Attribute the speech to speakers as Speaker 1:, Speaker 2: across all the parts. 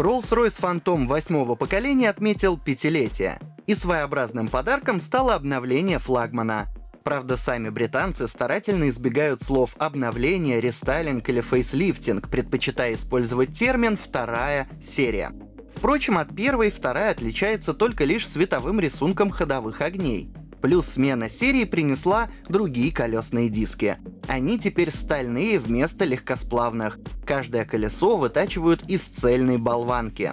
Speaker 1: Rolls-Royce Phantom восьмого поколения отметил пятилетие, и своеобразным подарком стало обновление флагмана. Правда, сами британцы старательно избегают слов «обновление», «рестайлинг» или «фейслифтинг», предпочитая использовать термин «вторая серия». Впрочем, от первой вторая отличается только лишь световым рисунком ходовых огней. Плюс смена серии принесла другие колесные диски. Они теперь стальные вместо легкосплавных. Каждое колесо вытачивают из цельной болванки.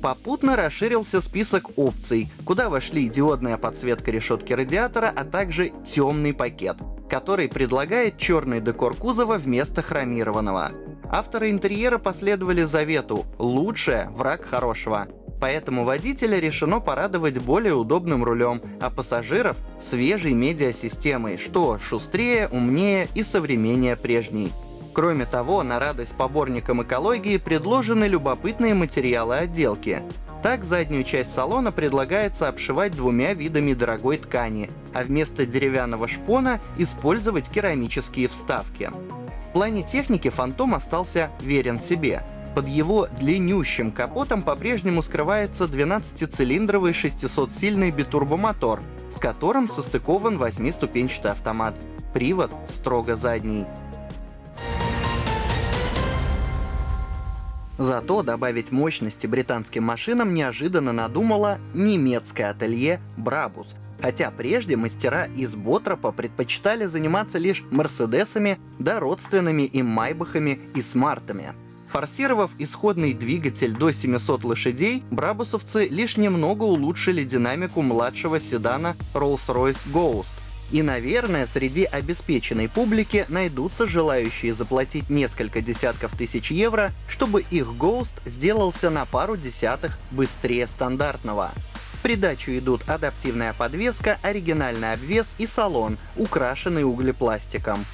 Speaker 1: Попутно расширился список опций, куда вошли диодная подсветка решетки радиатора, а также темный пакет, который предлагает черный декор кузова вместо хромированного. Авторы интерьера последовали завету «лучшее – враг хорошего», поэтому водителя решено порадовать более удобным рулем, а пассажиров — свежей медиасистемой, что шустрее, умнее и современнее прежней. Кроме того, на радость поборникам экологии предложены любопытные материалы отделки. Так, заднюю часть салона предлагается обшивать двумя видами дорогой ткани, а вместо деревянного шпона использовать керамические вставки. В плане техники Фантом остался верен себе — под его длиннющим капотом по-прежнему скрывается 12-цилиндровый 600-сильный битурбомотор, с которым состыкован 8-ступенчатый автомат. Привод строго задний. Зато добавить мощности британским машинам неожиданно надумало немецкое ателье Брабус. Хотя прежде мастера из Ботропа предпочитали заниматься лишь Мерседесами да родственными им Майбахами и Смартами. Форсировав исходный двигатель до 700 лошадей, брабусовцы лишь немного улучшили динамику младшего седана Rolls-Royce Ghost. И, наверное, среди обеспеченной публики найдутся желающие заплатить несколько десятков тысяч евро, чтобы их Ghost сделался на пару десятых быстрее стандартного. В придачу идут адаптивная подвеска, оригинальный обвес и салон, украшенный углепластиком.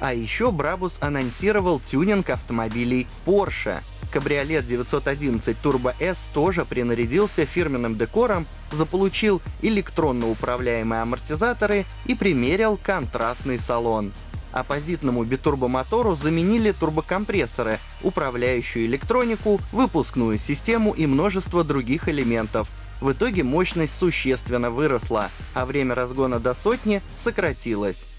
Speaker 1: А еще Brabus анонсировал тюнинг автомобилей Porsche. Кабриолет 911 Turbo S тоже принарядился фирменным декором, заполучил электронно управляемые амортизаторы и примерил контрастный салон. Оппозитному битурбомотору заменили турбокомпрессоры, управляющую электронику, выпускную систему и множество других элементов. В итоге мощность существенно выросла, а время разгона до сотни сократилось.